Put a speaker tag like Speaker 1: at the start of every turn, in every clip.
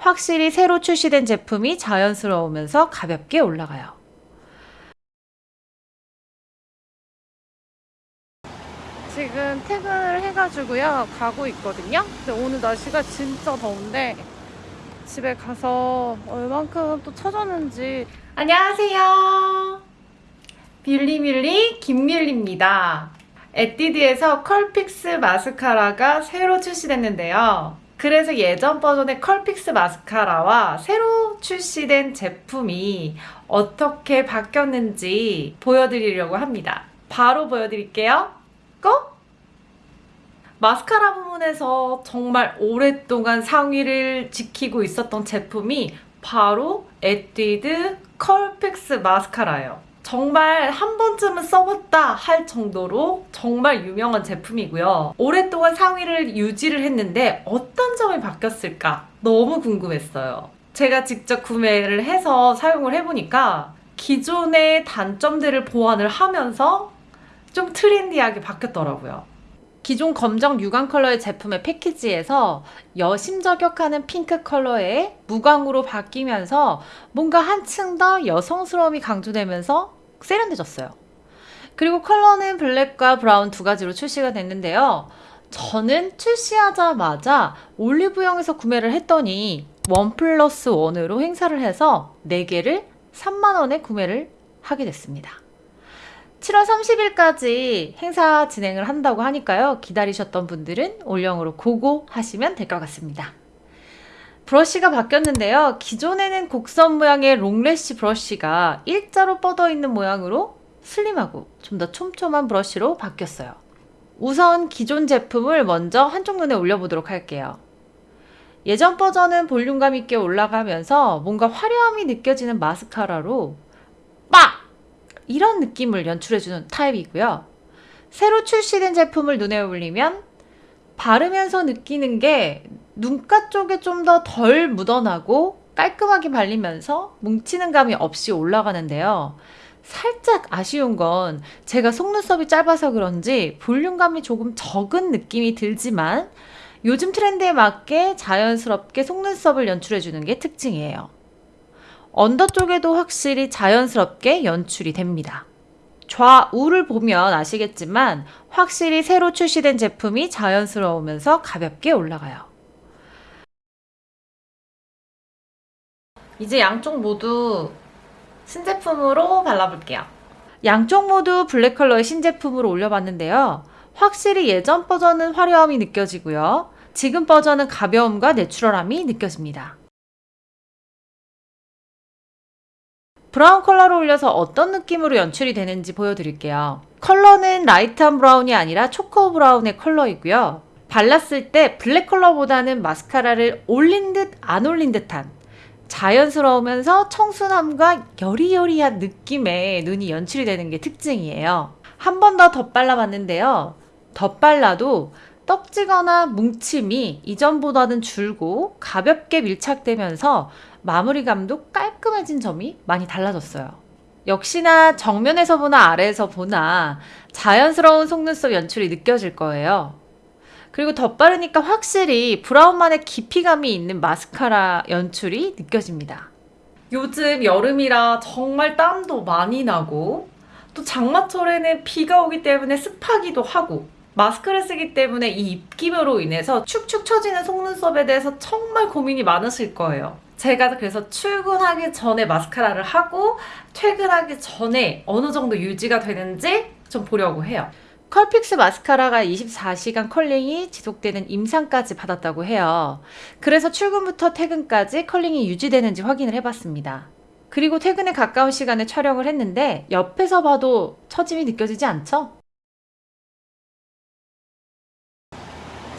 Speaker 1: 확실히 새로 출시된 제품이 자연스러우면서 가볍게 올라가요.
Speaker 2: 지금 퇴근을 해가지고요 가고 있거든요 근데 오늘 날씨가 진짜 더운데 집에 가서 얼만큼 또 쳐졌는지
Speaker 1: 안녕하세요. 뷰리뮬리 김뮬리입니다. 에뛰드에서 컬픽스 마스카라가 새로 출시됐는데요. 그래서 예전 버전의 컬픽스 마스카라와 새로 출시된 제품이 어떻게 바뀌었는지 보여드리려고 합니다. 바로 보여드릴게요. Go! 마스카라 부분에서 정말 오랫동안 상위를 지키고 있었던 제품이 바로 에뛰드 컬픽스 마스카라예요. 정말 한 번쯤은 써봤다 할 정도로 정말 유명한 제품이고요. 오랫동안 상위를 유지를 했는데 어떤 점이 바뀌었을까 너무 궁금했어요. 제가 직접 구매를 해서 사용을 해보니까 기존의 단점들을 보완을 하면서 좀 트렌디하게 바뀌었더라고요. 기존 검정 유광 컬러의 제품의 패키지에서 여심 저격하는 핑크 컬러에 무광으로 바뀌면서 뭔가 한층 더 여성스러움이 강조되면서 세련돼졌어요. 그리고 컬러는 블랙과 브라운 두 가지로 출시가 됐는데요. 저는 출시하자마자 올리브영에서 구매를 했더니 원 플러스 원으로 행사를 해서 4개를 3만원에 구매를 하게 됐습니다. 7월 30일까지 행사 진행을 한다고 하니까요. 기다리셨던 분들은 올영으로 고고 하시면 될 것 같습니다. 브러쉬가 바뀌었는데요. 기존에는 곡선 모양의 롱래쉬 브러쉬가 일자로 뻗어 있는 모양으로 슬림하고 좀 더 촘촘한 브러쉬로 바뀌었어요. 우선 기존 제품을 먼저 한쪽 눈에 올려보도록 할게요. 예전 버전은 볼륨감 있게 올라가면서 뭔가 화려함이 느껴지는 마스카라로 빡! 이런 느낌을 연출해주는 타입이고요. 새로 출시된 제품을 눈에 올리면 바르면서 느끼는 게 눈가 쪽에 좀 더 덜 묻어나고 깔끔하게 발리면서 뭉치는 감이 없이 올라가는데요. 살짝 아쉬운 건 제가 속눈썹이 짧아서 그런지 볼륨감이 조금 적은 느낌이 들지만 요즘 트렌드에 맞게 자연스럽게 속눈썹을 연출해주는 게 특징이에요. 언더 쪽에도 확실히 자연스럽게 연출이 됩니다. 좌우를 보면 아시겠지만 확실히 새로 출시된 제품이 자연스러우면서 가볍게 올라가요. 이제 양쪽 모두 신제품으로 발라볼게요. 양쪽 모두 블랙 컬러의 신제품으로 올려봤는데요. 확실히 예전 버전은 화려함이 느껴지고요. 지금 버전은 가벼움과 natural함이 느껴집니다. 브라운 컬러로 올려서 어떤 느낌으로 연출이 되는지 보여드릴게요. 컬러는 light한 브라운이 아니라 초코 브라운의 컬러이고요. 발랐을 때 블랙 컬러보다는 마스카라를 올린 듯 안 올린 듯한 자연스러우면서 청순함과 여리여리한 느낌의 눈이 연출이 되는 게 특징이에요. 한 번 더 덧발라봤는데요. 덧발라도 떡지거나 뭉침이 이전보다는 줄고 가볍게 밀착되면서 마무리감도 깔끔해진 점이 많이 달라졌어요. 역시나 정면에서 보나 아래에서 보나 자연스러운 속눈썹 연출이 느껴질 거예요. 그리고 덧바르니까 확실히 브라운만의 깊이감이 있는 마스카라 연출이 느껴집니다. 요즘 여름이라 정말 땀도 많이 나고 또 장마철에는 비가 오기 때문에 습하기도 하고 마스크를 쓰기 때문에 이 입김으로 인해서 축축 처지는 속눈썹에 대해서 정말 고민이 많으실 거예요. 제가 그래서 출근하기 전에 마스카라를 하고 퇴근하기 전에 어느 정도 유지가 되는지 좀 보려고 해요. 컬픽스 마스카라가 24시간 컬링이 지속되는 임상까지 받았다고 해요. 그래서 출근부터 퇴근까지 컬링이 유지되는지 확인을 해봤습니다. 그리고 퇴근에 가까운 시간에 촬영을 했는데 옆에서 봐도 처짐이 느껴지지 않죠?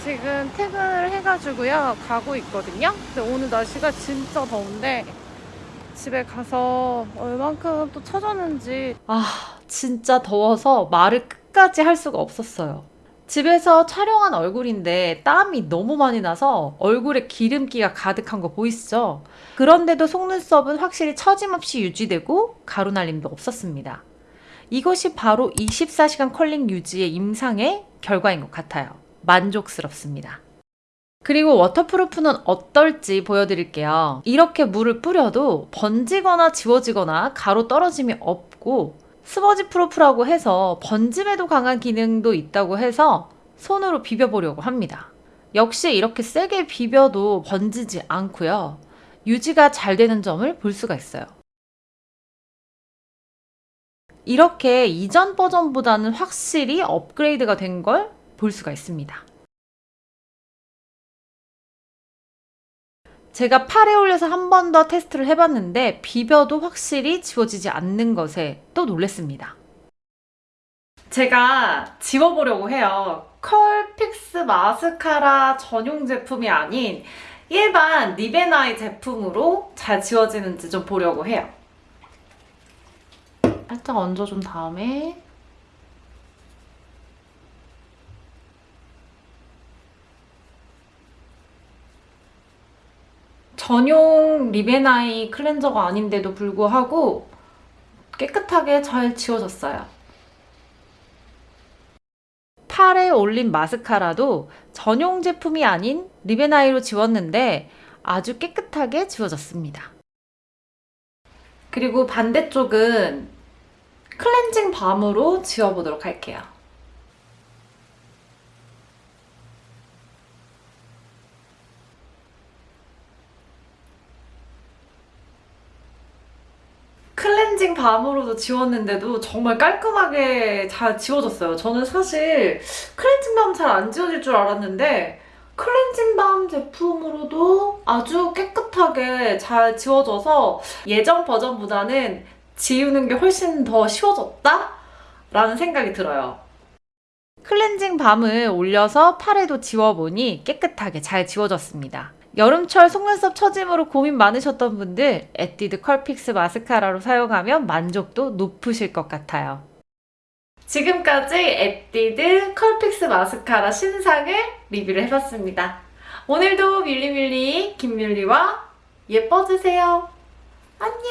Speaker 2: 지금 퇴근을 해가지고요 가고 있거든요 근데 오늘 날씨가 진짜 더운데 집에 가서 얼만큼 또 쳐졌는지
Speaker 1: 아 진짜 더워서 말을 끝까지 할 수가 없었어요. 집에서 촬영한 얼굴인데 땀이 너무 많이 나서 얼굴에 기름기가 가득한 거 보이시죠? 그런데도 속눈썹은 확실히 처짐없이 유지되고 가루 날림도 없었습니다. 이것이 바로 24시간 컬링 유지의 임상의 결과인 것 같아요. 만족스럽습니다. 그리고 waterproof는 어떨지 보여드릴게요. 이렇게 물을 뿌려도 번지거나 지워지거나 가루 떨어짐이 없고 smudge proof라고 해서 번짐에도 강한 기능도 있다고 해서 손으로 비벼보려고 합니다. 역시 이렇게 세게 비벼도 번지지 않고요. 유지가 잘 되는 점을 볼 수가 있어요. 이렇게 이전 버전보다는 확실히 업그레이드가 된 걸 볼 수가 있습니다. 제가 팔에 올려서 한 번 더 테스트를 해봤는데 비벼도 확실히 지워지지 않는 것에 또 놀랬습니다. 제가 지워보려고 해요. 컬픽스 마스카라 전용 제품이 아닌 일반 lip and eye 제품으로 잘 지워지는지 좀 보려고 해요. 살짝 얹어준 다음에 전용 lip and eye 클렌저가 아닌데도 불구하고 깨끗하게 잘 지워졌어요. 팔에 올린 마스카라도 전용 제품이 아닌 리베나이로 지웠는데 아주 깨끗하게 지워졌습니다. 그리고 반대쪽은 클렌징 밤으로 지워보도록 할게요. 클렌징 밤으로도 지웠는데도 정말 깔끔하게 잘 지워졌어요. 저는 사실 클렌징 밤 잘 안 지워질 줄 알았는데 클렌징 밤 제품으로도 아주 깨끗하게 잘 지워져서 예전 버전보다는 지우는 게 훨씬 더 쉬워졌다? 라는 생각이 들어요. 클렌징 밤을 올려서 팔에도 지워보니 깨끗하게 잘 지워졌습니다. 여름철 속눈썹 처짐으로 고민 많으셨던 분들 에뛰드 컬픽스 마스카라로 사용하면 만족도 높으실 것 같아요. 지금까지 에뛰드 컬픽스 마스카라 신상을 리뷰를 해봤습니다. 오늘도 밀리밀리 김밀리와 예뻐지세요. 안녕!